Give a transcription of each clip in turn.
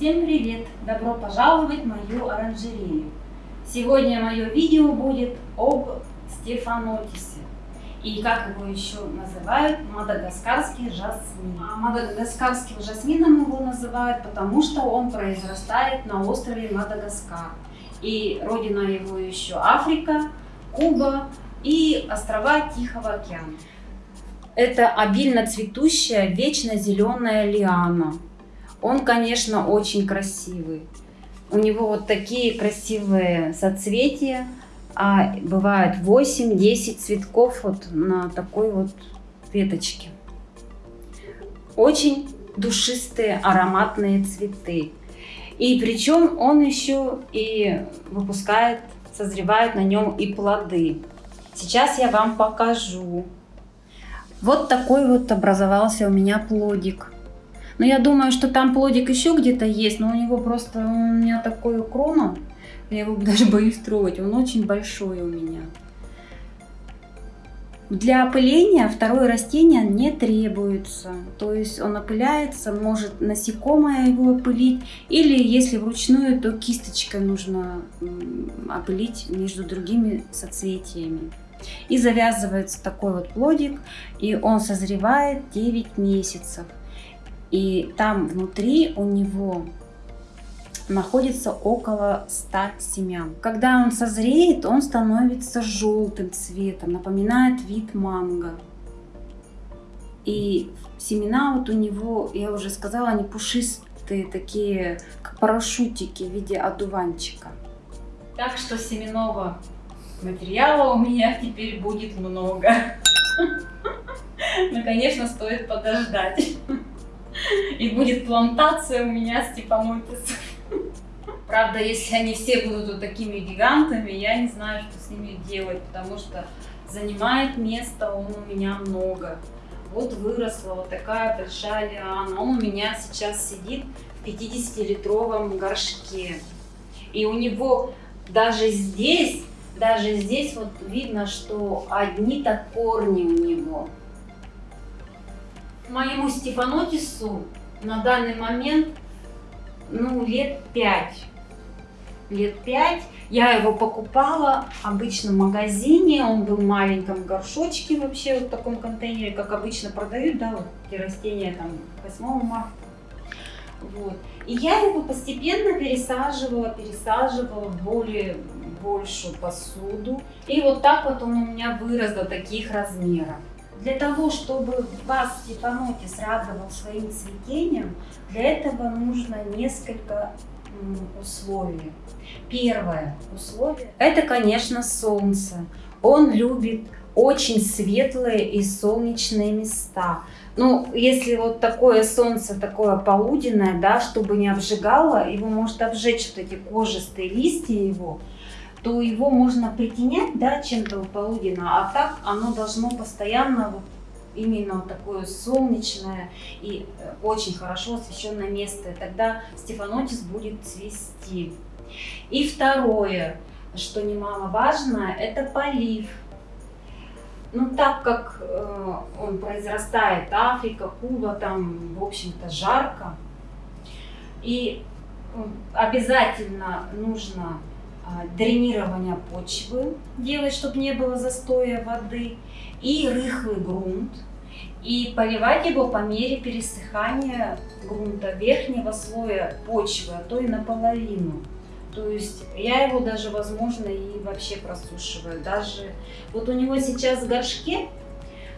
Всем привет! Добро пожаловать в мою оранжерею. Сегодня мое видео будет об стефанотисе. И как его еще называют, мадагаскарский жасмин. А мадагаскарским жасмином его называют, потому что он произрастает на острове Мадагаскар. И родина его еще Африка, Куба и острова Тихого океана. Это обильно цветущая, вечно зеленая лиана. Он, конечно, очень красивый. У него вот такие красивые соцветия, а бывает 8-10 цветков вот на такой вот веточке. Очень душистые ароматные цветы. И причем он еще и выпускает, созревает на нем и плоды. Сейчас я вам покажу. Вот такой вот образовался у меня плодик. Но я думаю, что там плодик еще где-то есть, но у него просто, у меня такой крона, я его даже боюсь трогать, он очень большой у меня. Для опыления второе растение не требуется, то есть он опыляется, может насекомое его опылить, или если вручную, то кисточкой нужно опылить между другими соцветиями. И завязывается такой вот плодик, и он созревает 9 месяцев. И там внутри у него находится около 100 семян. Когда он созреет, он становится желтым цветом, напоминает вид манго. И семена вот у него, я уже сказала, они пушистые, такие как парашютики в виде одуванчика. Так что семенного материала у меня теперь будет много. Но, конечно, стоит подождать. И будет плантация у меня степанотисов. Правда, если они все будут вот такими гигантами, я не знаю, что с ними делать, потому что занимает место он у меня много. Вот выросла вот такая большая лиана. Он у меня сейчас сидит в 50-литровом горшке. И у него даже здесь, даже здесь вот видно, что одни-то корни у него моему Стефанотису на данный момент ну, лет пять. Лет пять. Я его покупала обычно в магазине, он был в маленьком горшочке вообще, вот в таком контейнере, как обычно продают, да, вот эти растения там 8 марта. Вот. И я его постепенно пересаживала, пересаживала в более большую посуду. И вот так вот он у меня вырос до таких размеров. Для того, чтобы вас Степанотис радовал своим цветением, для этого нужно несколько условий. Первое условие – это, конечно, солнце. Он любит очень светлые и солнечные места. Ну, если вот такое солнце, такое полуденное, да, чтобы не обжигало, его может обжечь вот эти кожистые листья его, то его можно притенять да, чем-то полуденно, а так оно должно постоянно вот именно такое солнечное и э, очень хорошо освещенное место. Тогда стефанотис будет цвести. И второе, что немаловажно, это полив. Ну, так как э, он произрастает, Африка, Куба, там, в общем-то, жарко. И обязательно нужно дренирование почвы делать, чтобы не было застоя воды, и рыхлый грунт, и поливать его по мере пересыхания грунта верхнего слоя почвы, а то и наполовину. То есть я его даже, возможно, и вообще просушиваю. Даже вот у него сейчас в горшке,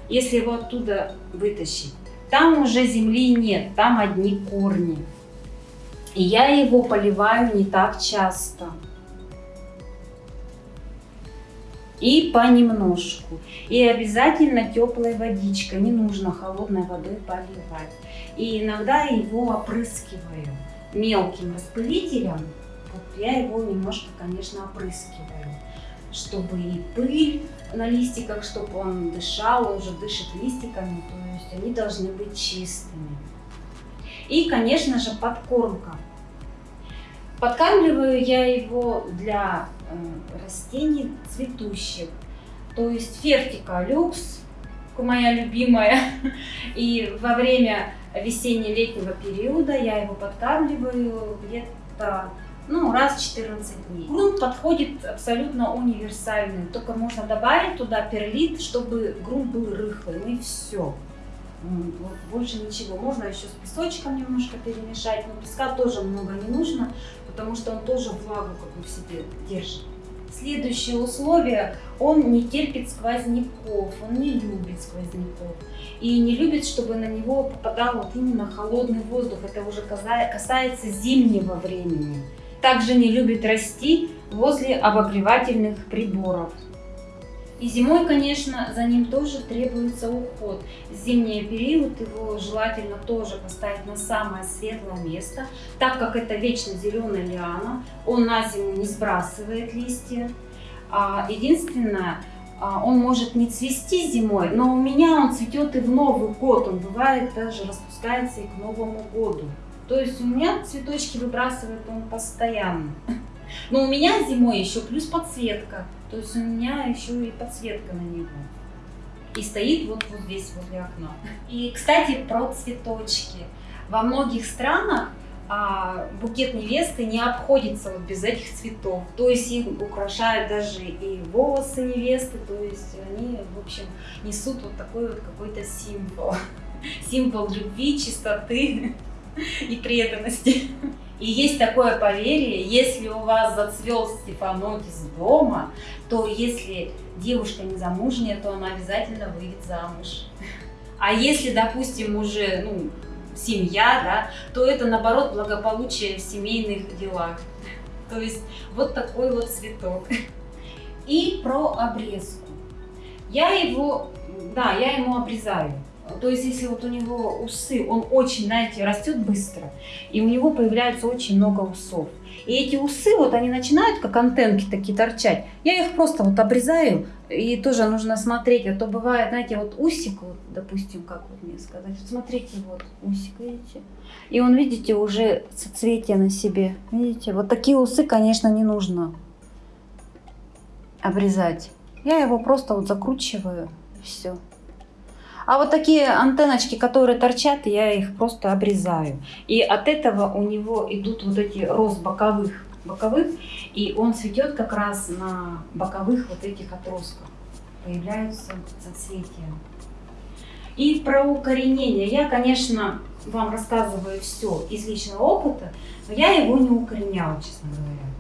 если его оттуда вытащить, там уже земли нет, там одни корни. И я его поливаю не так часто. И понемножку. И обязательно теплой водичкой, не нужно холодной водой поливать. И иногда его опрыскиваю мелким распылителем. Вот я его немножко, конечно, опрыскиваю, чтобы и пыль на листиках, чтобы он дышал, уже дышит листиками, то есть они должны быть чистыми. И, конечно же, подкормка. Подкармливаю я его для э, растений цветущих. То есть фертика люкс, моя любимая. И во время весенне-летнего периода. Я его подкармливаю где-то ну, раз в 14 дней. Грунт подходит абсолютно универсальный, только можно добавить туда перлит, чтобы грунт был рыхлым, и все. Больше ничего. Можно еще с песочком немножко перемешать, но песка тоже много не нужно, потому что он тоже влагу как бы в себе держит. Следующее условие, он не терпит сквозняков, он не любит сквозняков. И не любит, чтобы на него попадал вот именно холодный воздух. Это уже касается зимнего времени. Также не любит расти возле обогревательных приборов. И зимой, конечно, за ним тоже требуется уход. Зимний период его желательно тоже поставить на самое светлое место, так как это вечно зеленая лиана, он на зиму не сбрасывает листья. А единственное, а, он может не цвести зимой, но у меня он цветет и в Новый год, он бывает даже распускается и к Новому году. То есть у меня цветочки выбрасывает он постоянно. Но у меня зимой еще плюс подсветка. То есть у меня еще и подсветка на него. И стоит вот, вот здесь возле окна. И, кстати, про цветочки. Во многих странах а, букет невесты не обходится вот без этих цветов. То есть их украшают даже и волосы невесты, то есть они, в общем, несут вот такой вот какой-то символ. Символ любви, чистоты и преданности. И есть такое поверье, если у вас зацвел стефанотис дома, то если девушка не замужняя, то она обязательно выйдет замуж. А если, допустим, уже ну, семья, да, то это наоборот благополучие в семейных делах. То есть вот такой вот цветок. И про обрезку. Я его, да, я ему обрезаю. То есть, если вот у него усы, он очень, знаете, растет быстро, и у него появляется очень много усов. И эти усы, вот они начинают как антенки такие торчать. Я их просто вот обрезаю, и тоже нужно смотреть, а то бывает, знаете, вот усик, вот, допустим, как вот мне сказать, вот смотрите, вот усик, видите? И он, видите, уже соцветие на себе, видите? Вот такие усы, конечно, не нужно обрезать. Я его просто вот закручиваю, и все. А вот такие антенночки, которые торчат, я их просто обрезаю. И от этого у него идут вот эти рост боковых, боковых и он цветет как раз на боковых вот этих отростках. Появляются соцветия. И про укоренение. Я, конечно, вам рассказываю все из личного опыта, но я его не укореняла, честно говоря.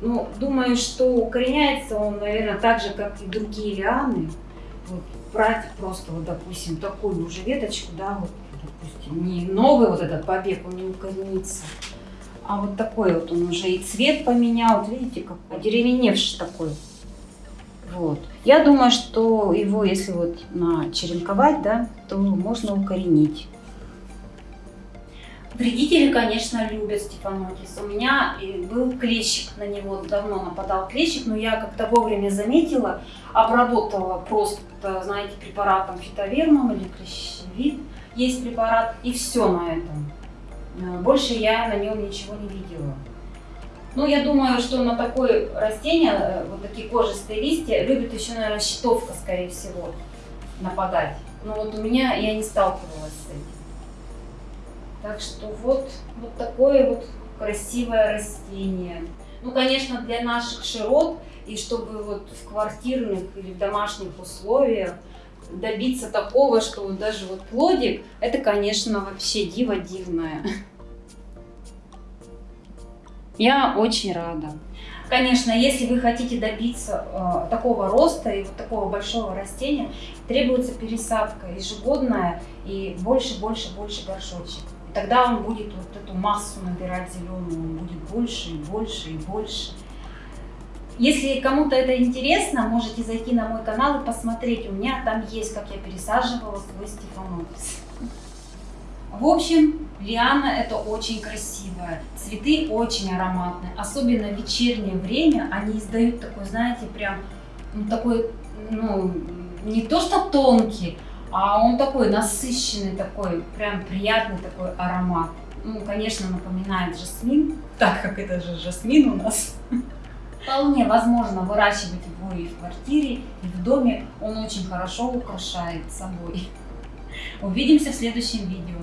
Ну, думаю, что укореняется он, наверное, так же, как и другие лианы. Вот, брать просто, вот, допустим, такую уже веточку, да, вот, допустим, не новый вот этот побег, он не укоренится, а вот такой вот он уже и цвет поменял, вот видите, как одеревеневший такой. Вот. Я думаю, что его, если вот начеренковать, да, то можно укоренить. Вредители, конечно, любят стефанотис. У меня был клещик на него, давно нападал клещик, но я как-то вовремя заметила, обработала просто, знаете, препаратом фитовермом или клещевид. Есть препарат, и все на этом. Э, больше я на нем ничего не видела. Ну, я думаю, что на такое растение, э, вот такие кожистые листья, любит еще, наверное, щитовка, скорее всего, нападать. Но вот у меня я не сталкивалась с этим. Так что вот, вот такое вот красивое растение. Ну, конечно, для наших широт и чтобы вот в квартирных или в домашних условиях добиться такого, что вот даже вот плодик, это, конечно, вообще диво дивное. Я очень рада. Конечно, если вы хотите добиться э, такого роста и вот такого большого растения, требуется пересадка ежегодная и больше, больше, больше горшочек тогда он будет вот эту массу набирать зеленую, он будет больше и больше и больше. Если кому-то это интересно, можете зайти на мой канал и посмотреть. У меня там есть, как я пересаживала свой стефанопис. В общем, лиана это очень красивая. Цветы очень ароматные. Особенно в вечернее время они издают такой, знаете, прям ну, такой, ну, не то что тонкий, а он такой насыщенный, такой прям приятный такой аромат. Ну, конечно, напоминает жасмин, так как это же жасмин у нас. Вполне возможно выращивать его и в квартире, и в доме. Он очень хорошо украшает собой. Увидимся в следующем видео.